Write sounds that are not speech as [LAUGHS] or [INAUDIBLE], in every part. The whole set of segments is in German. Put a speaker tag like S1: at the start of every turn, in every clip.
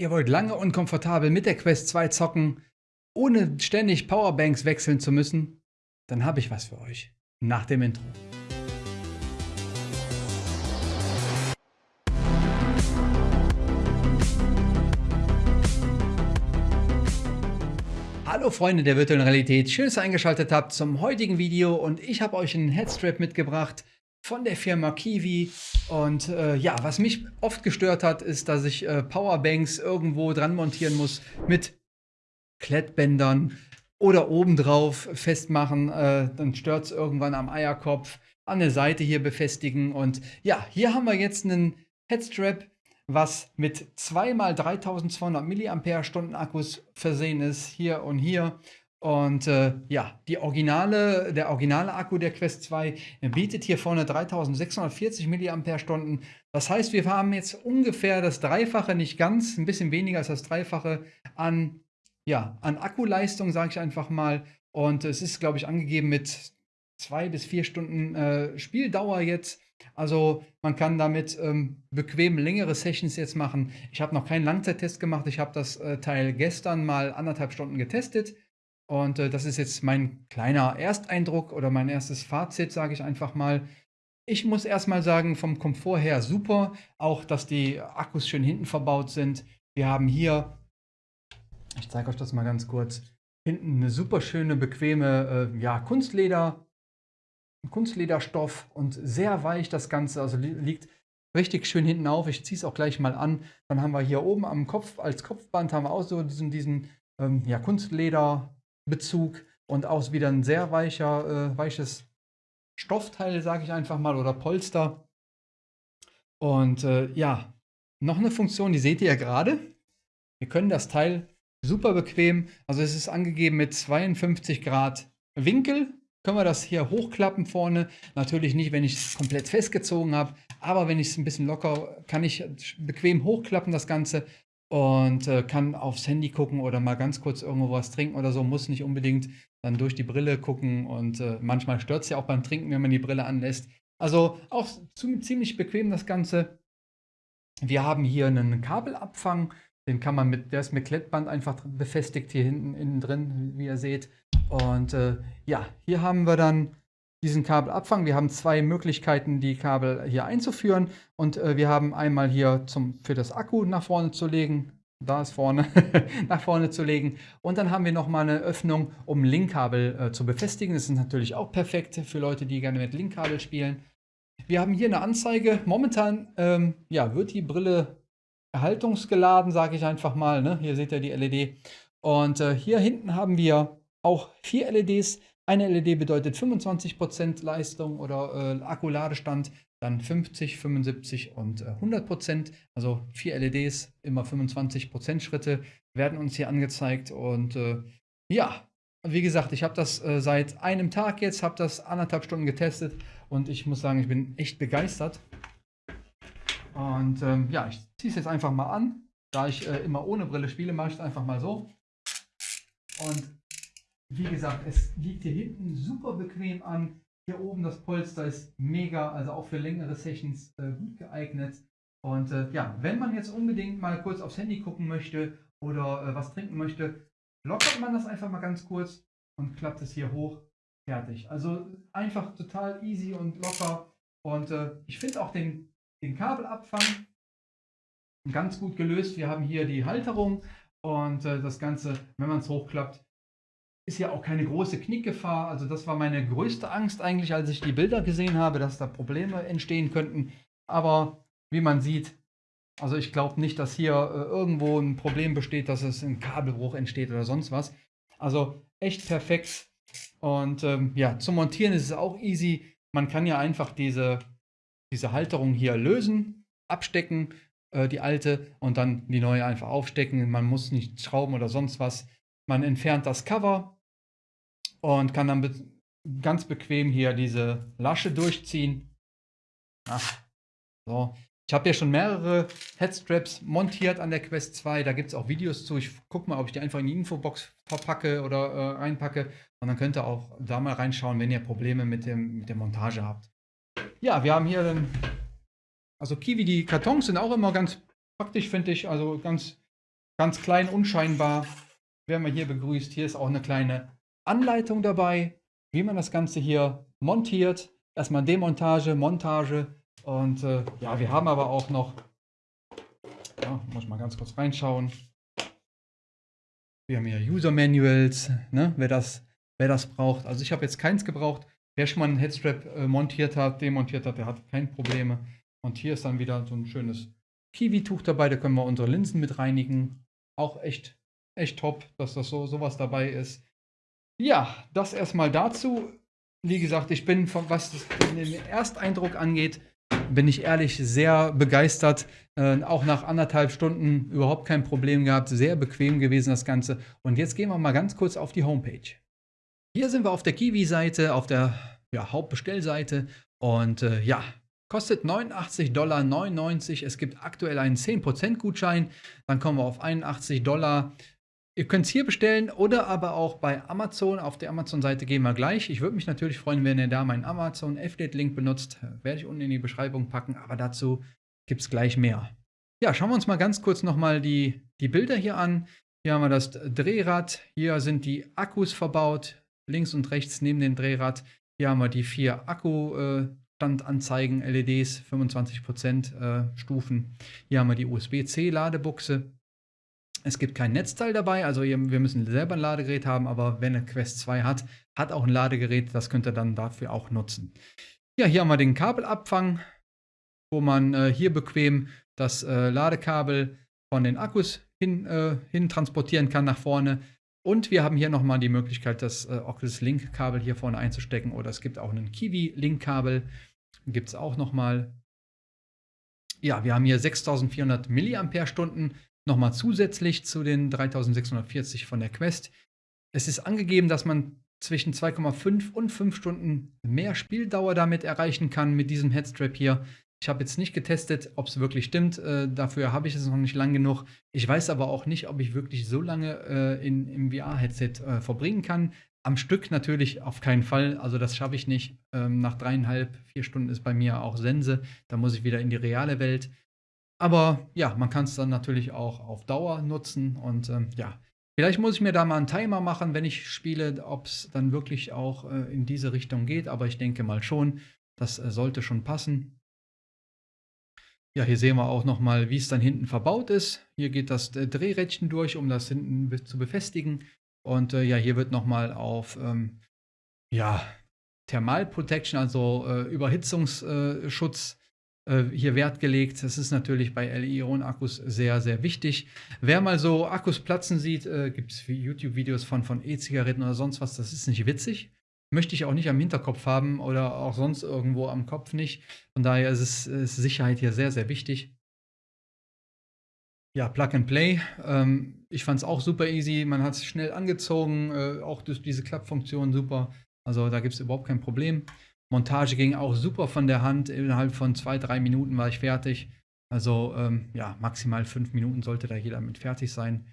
S1: Ihr wollt lange und komfortabel mit der Quest 2 zocken, ohne ständig Powerbanks wechseln zu müssen? Dann habe ich was für euch. Nach dem Intro. Hallo Freunde der virtuellen Realität, schön, dass ihr eingeschaltet habt zum heutigen Video und ich habe euch einen Headstrap mitgebracht, von der Firma Kiwi. Und äh, ja, was mich oft gestört hat, ist, dass ich äh, Powerbanks irgendwo dran montieren muss mit Klettbändern oder obendrauf festmachen. Äh, dann stört es irgendwann am Eierkopf, an der Seite hier befestigen. Und ja, hier haben wir jetzt einen Headstrap, was mit 2 x 3200 mAh Akkus versehen ist, hier und hier. Und äh, ja, originale, der originale Akku der Quest 2 bietet hier vorne 3640 mAh. Das heißt, wir haben jetzt ungefähr das Dreifache, nicht ganz, ein bisschen weniger als das Dreifache an, ja, an Akkuleistung, sage ich einfach mal. Und es ist, glaube ich, angegeben mit zwei bis vier Stunden äh, Spieldauer jetzt. Also man kann damit ähm, bequem längere Sessions jetzt machen. Ich habe noch keinen Langzeittest gemacht. Ich habe das äh, Teil gestern mal anderthalb Stunden getestet. Und äh, das ist jetzt mein kleiner Ersteindruck oder mein erstes Fazit, sage ich einfach mal. Ich muss erstmal sagen, vom Komfort her super. Auch, dass die Akkus schön hinten verbaut sind. Wir haben hier, ich zeige euch das mal ganz kurz, hinten eine super schöne, bequeme äh, ja, Kunstleder, Kunstlederstoff und sehr weich das Ganze. Also li liegt richtig schön hinten auf. Ich ziehe es auch gleich mal an. Dann haben wir hier oben am Kopf, als Kopfband haben wir auch so diesen, diesen ähm, ja, Kunstleder Bezug und auch wieder ein sehr weicher, äh, weiches Stoffteil, sage ich einfach mal, oder Polster. Und äh, ja, noch eine Funktion, die seht ihr ja gerade. Wir können das Teil super bequem, also es ist angegeben mit 52 Grad Winkel, können wir das hier hochklappen vorne. Natürlich nicht, wenn ich es komplett festgezogen habe, aber wenn ich es ein bisschen locker, kann ich bequem hochklappen das Ganze und äh, kann aufs Handy gucken oder mal ganz kurz irgendwo was trinken oder so, muss nicht unbedingt dann durch die Brille gucken und äh, manchmal stört es ja auch beim Trinken, wenn man die Brille anlässt. Also auch ziemlich bequem das Ganze. Wir haben hier einen Kabelabfang, den kann man mit, der ist mit Klettband einfach befestigt hier hinten innen drin, wie ihr seht. Und äh, ja, hier haben wir dann diesen Kabelabfang. Wir haben zwei Möglichkeiten, die Kabel hier einzuführen. Und äh, wir haben einmal hier zum, für das Akku nach vorne zu legen. Da ist vorne, [LAUGHS] nach vorne zu legen. Und dann haben wir nochmal eine Öffnung, um Linkkabel äh, zu befestigen. Das ist natürlich auch perfekt für Leute, die gerne mit Linkkabel spielen. Wir haben hier eine Anzeige. Momentan ähm, ja, wird die Brille erhaltungsgeladen, sage ich einfach mal. Ne? Hier seht ihr die LED. Und äh, hier hinten haben wir auch vier LEDs. Eine LED bedeutet 25% Leistung oder äh, Akkuladestand, dann 50, 75 und äh, 100%. Also vier LEDs, immer 25% Schritte werden uns hier angezeigt. Und äh, ja, wie gesagt, ich habe das äh, seit einem Tag jetzt, habe das anderthalb Stunden getestet und ich muss sagen, ich bin echt begeistert. Und ähm, ja, ich ziehe es jetzt einfach mal an. Da ich äh, immer ohne Brille spiele, mache ich es einfach mal so. Und wie gesagt, es liegt hier hinten super bequem an. Hier oben das Polster ist mega, also auch für längere Sessions äh, gut geeignet. Und äh, ja, wenn man jetzt unbedingt mal kurz aufs Handy gucken möchte oder äh, was trinken möchte, lockert man das einfach mal ganz kurz und klappt es hier hoch. Fertig. Also einfach total easy und locker. Und äh, ich finde auch den, den Kabelabfang ganz gut gelöst. Wir haben hier die Halterung und äh, das Ganze, wenn man es hochklappt, ist ja auch keine große Knickgefahr. Also das war meine größte Angst eigentlich, als ich die Bilder gesehen habe, dass da Probleme entstehen könnten. Aber wie man sieht, also ich glaube nicht, dass hier äh, irgendwo ein Problem besteht, dass es ein Kabelbruch entsteht oder sonst was. Also echt perfekt. Und ähm, ja, zum Montieren ist es auch easy. Man kann ja einfach diese, diese Halterung hier lösen, abstecken, äh, die alte, und dann die neue einfach aufstecken. Man muss nicht schrauben oder sonst was. Man entfernt das Cover, und kann dann be ganz bequem hier diese Lasche durchziehen. Ach, so. Ich habe ja schon mehrere Headstraps montiert an der Quest 2. Da gibt es auch Videos zu. Ich gucke mal, ob ich die einfach in die Infobox verpacke oder äh, reinpacke. Und dann könnt ihr auch da mal reinschauen, wenn ihr Probleme mit, dem, mit der Montage habt. Ja, wir haben hier dann, also Kiwi, die Kartons sind auch immer ganz praktisch, finde ich. Also ganz ganz klein, unscheinbar, werden wir hier begrüßt. Hier ist auch eine kleine Anleitung dabei, wie man das Ganze hier montiert. Erstmal Demontage, Montage und äh, ja, wir haben aber auch noch, ja, muss mal ganz kurz reinschauen. Wir haben hier User Manuals, ne, wer, das, wer das braucht. Also ich habe jetzt keins gebraucht. Wer schon mal einen Headstrap äh, montiert hat, demontiert hat, der hat keine Probleme. Und hier ist dann wieder so ein schönes Kiwi-Tuch dabei. Da können wir unsere Linsen mit reinigen. Auch echt, echt top, dass das so sowas dabei ist. Ja, das erstmal dazu. Wie gesagt, ich bin, von, was den Ersteindruck angeht, bin ich ehrlich sehr begeistert. Äh, auch nach anderthalb Stunden überhaupt kein Problem gehabt. Sehr bequem gewesen das Ganze. Und jetzt gehen wir mal ganz kurz auf die Homepage. Hier sind wir auf der Kiwi-Seite, auf der ja, Hauptbestellseite. Und äh, ja, kostet 89,99 Dollar. Es gibt aktuell einen 10% Gutschein. Dann kommen wir auf 81 Dollar. Ihr könnt es hier bestellen oder aber auch bei Amazon. Auf der Amazon-Seite gehen wir gleich. Ich würde mich natürlich freuen, wenn ihr da meinen Amazon Affiliate-Link benutzt. Werde ich unten in die Beschreibung packen, aber dazu gibt es gleich mehr. Ja, schauen wir uns mal ganz kurz nochmal die, die Bilder hier an. Hier haben wir das Drehrad. Hier sind die Akkus verbaut. Links und rechts neben dem Drehrad. Hier haben wir die vier Akkustandanzeigen, LEDs, 25% äh, Stufen. Hier haben wir die USB-C-Ladebuchse. Es gibt kein Netzteil dabei, also wir müssen selber ein Ladegerät haben, aber wenn eine Quest 2 hat, hat auch ein Ladegerät, das könnt ihr dann dafür auch nutzen. Ja, hier haben wir den Kabelabfang, wo man äh, hier bequem das äh, Ladekabel von den Akkus hin, äh, hin, transportieren kann nach vorne. Und wir haben hier nochmal die Möglichkeit, das äh, Oculus Link Kabel hier vorne einzustecken oder es gibt auch ein Kiwi Link Kabel, gibt es auch nochmal. Ja, wir haben hier 6400 Milliampere-Stunden nochmal zusätzlich zu den 3640 von der Quest. Es ist angegeben, dass man zwischen 2,5 und 5 Stunden mehr Spieldauer damit erreichen kann mit diesem Headstrap hier. Ich habe jetzt nicht getestet, ob es wirklich stimmt. Äh, dafür habe ich es noch nicht lang genug. Ich weiß aber auch nicht, ob ich wirklich so lange äh, in, im VR-Headset äh, verbringen kann. Am Stück natürlich auf keinen Fall. Also das schaffe ich nicht. Ähm, nach dreieinhalb, vier Stunden ist bei mir auch Sense. Da muss ich wieder in die reale Welt. Aber ja, man kann es dann natürlich auch auf Dauer nutzen und ähm, ja, vielleicht muss ich mir da mal einen Timer machen, wenn ich spiele, ob es dann wirklich auch äh, in diese Richtung geht, aber ich denke mal schon, das äh, sollte schon passen. Ja, hier sehen wir auch nochmal, wie es dann hinten verbaut ist. Hier geht das äh, Drehrädchen durch, um das hinten zu befestigen. Und äh, ja, hier wird nochmal auf ähm, ja, Thermal Protection, also äh, Überhitzungsschutz äh, hier Wert gelegt. Das ist natürlich bei Li-Ionen-Akkus sehr, sehr wichtig. Wer mal so Akkus platzen sieht, äh, gibt es YouTube-Videos von, von E-Zigaretten oder sonst was, das ist nicht witzig. Möchte ich auch nicht am Hinterkopf haben oder auch sonst irgendwo am Kopf nicht. Von daher ist, es, ist Sicherheit hier sehr, sehr wichtig. Ja, Plug and Play. Ähm, ich fand es auch super easy. Man hat es schnell angezogen, äh, auch durch diese Klappfunktion super. Also da gibt es überhaupt kein Problem. Montage ging auch super von der Hand. Innerhalb von zwei, drei Minuten war ich fertig. Also ähm, ja, maximal fünf Minuten sollte da jeder mit fertig sein.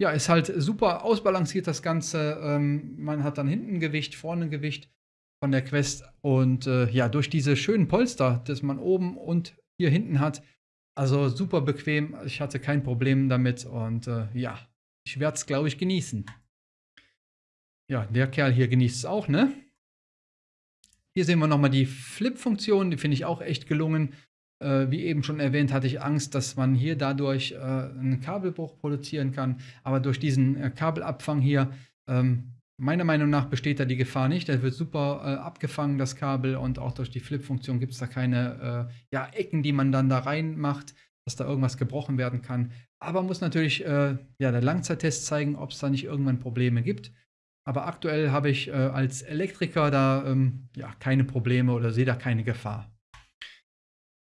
S1: Ja, ist halt super ausbalanciert das Ganze. Ähm, man hat dann hinten Gewicht, vorne Gewicht von der Quest. Und äh, ja, durch diese schönen Polster, das man oben und hier hinten hat, also super bequem. Ich hatte kein Problem damit und äh, ja, ich werde es, glaube ich, genießen. Ja, der Kerl hier genießt es auch, ne? Hier sehen wir nochmal die Flip-Funktion, die finde ich auch echt gelungen. Äh, wie eben schon erwähnt, hatte ich Angst, dass man hier dadurch äh, einen Kabelbruch produzieren kann. Aber durch diesen äh, Kabelabfang hier, ähm, meiner Meinung nach besteht da die Gefahr nicht. Der wird super äh, abgefangen, das Kabel. Und auch durch die Flip-Funktion gibt es da keine äh, ja, Ecken, die man dann da reinmacht, dass da irgendwas gebrochen werden kann. Aber muss natürlich äh, ja, der Langzeittest zeigen, ob es da nicht irgendwann Probleme gibt. Aber aktuell habe ich äh, als Elektriker da ähm, ja, keine Probleme oder sehe da keine Gefahr.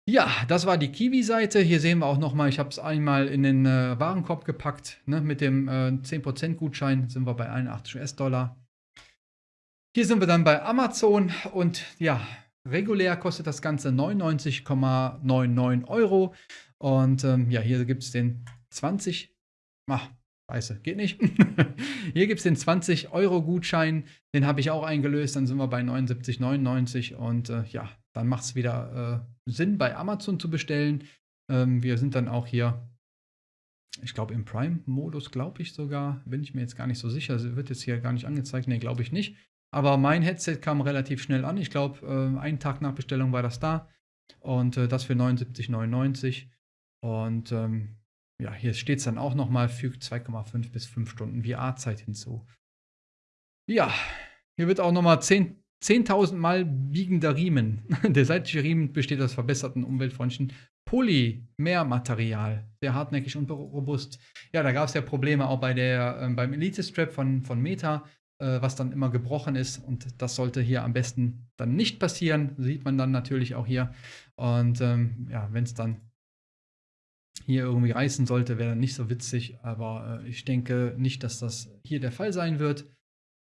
S1: Ja, das war die Kiwi-Seite. Hier sehen wir auch nochmal, ich habe es einmal in den äh, Warenkorb gepackt. Ne? Mit dem äh, 10% Gutschein sind wir bei 81 US-Dollar. Hier sind wir dann bei Amazon und ja, regulär kostet das Ganze 99,99 Euro. Und ähm, ja, hier gibt es den 20, ach, Scheiße, geht nicht. [LAUGHS] Hier gibt es den 20-Euro-Gutschein, den habe ich auch eingelöst, dann sind wir bei 79,99 und äh, ja, dann macht es wieder äh, Sinn, bei Amazon zu bestellen. Ähm, wir sind dann auch hier ich glaube im Prime-Modus, glaube ich sogar, bin ich mir jetzt gar nicht so sicher, also wird jetzt hier gar nicht angezeigt, nee, glaube ich nicht. Aber mein Headset kam relativ schnell an, ich glaube, äh, einen Tag nach Bestellung war das da und äh, das für 79,99 und ähm, ja, hier steht es dann auch nochmal, fügt 2,5 bis 5 Stunden VR-Zeit hinzu. Ja, hier wird auch nochmal 10.000 10 Mal biegender Riemen. [LAUGHS] Der seitliche Riemen besteht aus verbesserten umweltfreundlichen Polymermaterial. Sehr hartnäckig und robust. Ja, da gab es ja Probleme auch bei der, äh, beim Elite-Strap von, von Meta, äh, was dann immer gebrochen ist. Und das sollte hier am besten dann nicht passieren. Sieht man dann natürlich auch hier. Und ähm, ja, wenn es dann hier irgendwie reißen sollte, wäre dann nicht so witzig. Aber äh, ich denke nicht, dass das hier der Fall sein wird.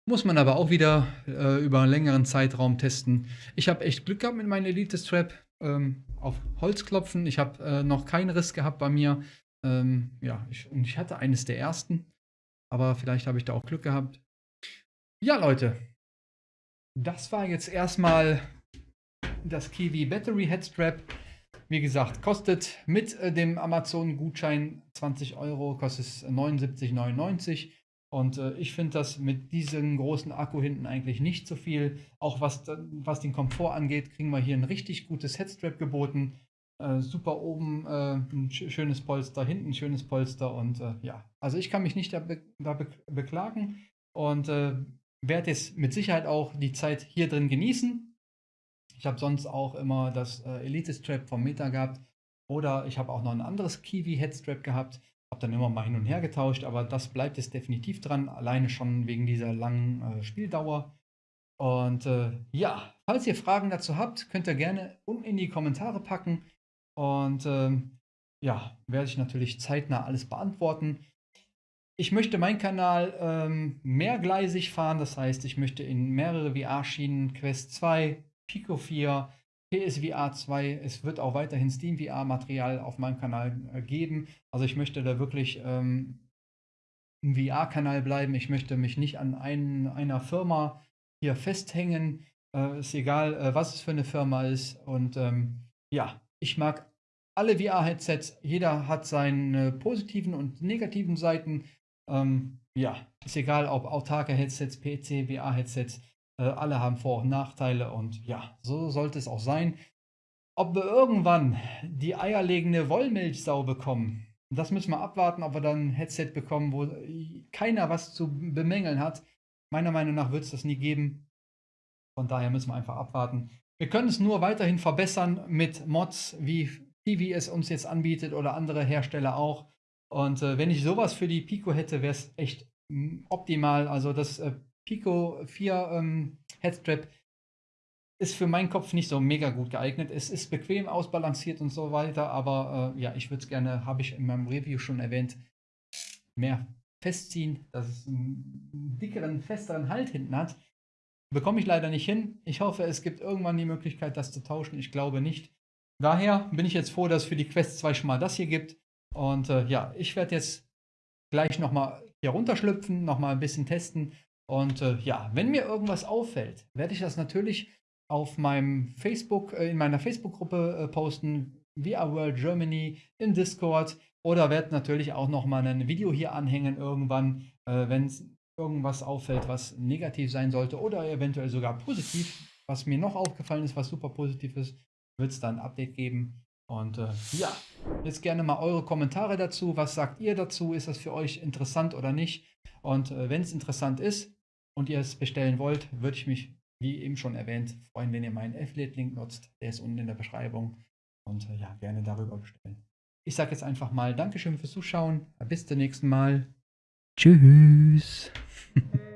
S1: Muss man aber auch wieder äh, über einen längeren Zeitraum testen. Ich habe echt Glück gehabt mit meinem Elite Strap. Ähm, auf Holz klopfen. Ich habe äh, noch keinen Riss gehabt bei mir. Ähm, ja, ich, und ich hatte eines der ersten. Aber vielleicht habe ich da auch Glück gehabt. Ja, Leute. Das war jetzt erstmal das Kiwi Battery Headstrap. Wie gesagt, kostet mit äh, dem Amazon-Gutschein 20 Euro, kostet es 79,99. Und äh, ich finde das mit diesem großen Akku hinten eigentlich nicht so viel. Auch was, was den Komfort angeht, kriegen wir hier ein richtig gutes Headstrap geboten. Äh, super oben äh, ein schönes Polster, hinten ein schönes Polster. Und äh, ja, also ich kann mich nicht da, be da be beklagen. Und äh, werde jetzt mit Sicherheit auch die Zeit hier drin genießen. Ich habe sonst auch immer das äh, Elite Strap vom Meta gehabt. Oder ich habe auch noch ein anderes Kiwi Headstrap gehabt. Habe dann immer mal hin und her getauscht, aber das bleibt jetzt definitiv dran. Alleine schon wegen dieser langen äh, Spieldauer. Und äh, ja, falls ihr Fragen dazu habt, könnt ihr gerne unten in die Kommentare packen. Und ähm, ja, werde ich natürlich zeitnah alles beantworten. Ich möchte meinen Kanal ähm, mehrgleisig fahren, das heißt, ich möchte in mehrere VR-Schienen, Quest 2, Pico 4, PSVR 2. Es wird auch weiterhin Steam VR-Material auf meinem Kanal äh, geben. Also ich möchte da wirklich ähm, im VR-Kanal bleiben. Ich möchte mich nicht an einen, einer Firma hier festhängen. Äh, ist egal, äh, was es für eine Firma ist. Und ähm, ja, ich mag alle VR-Headsets. Jeder hat seine positiven und negativen Seiten. Ähm, ja, ist egal, ob autarke Headsets, PC, VR-Headsets. Äh, alle haben Vor- und Nachteile und ja, so sollte es auch sein. Ob wir irgendwann die eierlegende Wollmilchsau bekommen, das müssen wir abwarten, ob wir dann ein Headset bekommen, wo keiner was zu bemängeln hat. Meiner Meinung nach wird es das nie geben. Von daher müssen wir einfach abwarten. Wir können es nur weiterhin verbessern mit Mods, wie Kiwi es uns jetzt anbietet oder andere Hersteller auch. Und äh, wenn ich sowas für die Pico hätte, wäre es echt mm, optimal. Also das äh, Pico 4 ähm, Headstrap ist für meinen Kopf nicht so mega gut geeignet. Es ist bequem ausbalanciert und so weiter, aber äh, ja, ich würde es gerne, habe ich in meinem Review schon erwähnt, mehr festziehen, dass es einen dickeren, festeren Halt hinten hat. Bekomme ich leider nicht hin. Ich hoffe, es gibt irgendwann die Möglichkeit, das zu tauschen. Ich glaube nicht. Daher bin ich jetzt froh, dass es für die Quest 2 schon mal das hier gibt. Und äh, ja, ich werde jetzt gleich nochmal hier runterschlüpfen, nochmal ein bisschen testen und äh, ja, wenn mir irgendwas auffällt, werde ich das natürlich auf meinem Facebook, äh, in meiner Facebook-Gruppe äh, posten, VR World Germany, im Discord oder werde natürlich auch nochmal ein Video hier anhängen irgendwann, äh, wenn irgendwas auffällt, was negativ sein sollte oder eventuell sogar positiv. Was mir noch aufgefallen ist, was super positiv ist, wird es dann ein Update geben. Und äh, ja, jetzt gerne mal eure Kommentare dazu. Was sagt ihr dazu? Ist das für euch interessant oder nicht? Und äh, wenn es interessant ist, und ihr es bestellen wollt, würde ich mich, wie eben schon erwähnt, freuen, wenn ihr meinen Affiliate-Link nutzt. Der ist unten in der Beschreibung. Und äh, ja, gerne darüber bestellen. Ich sage jetzt einfach mal Dankeschön fürs Zuschauen. Bis zum nächsten Mal. Tschüss. [LAUGHS]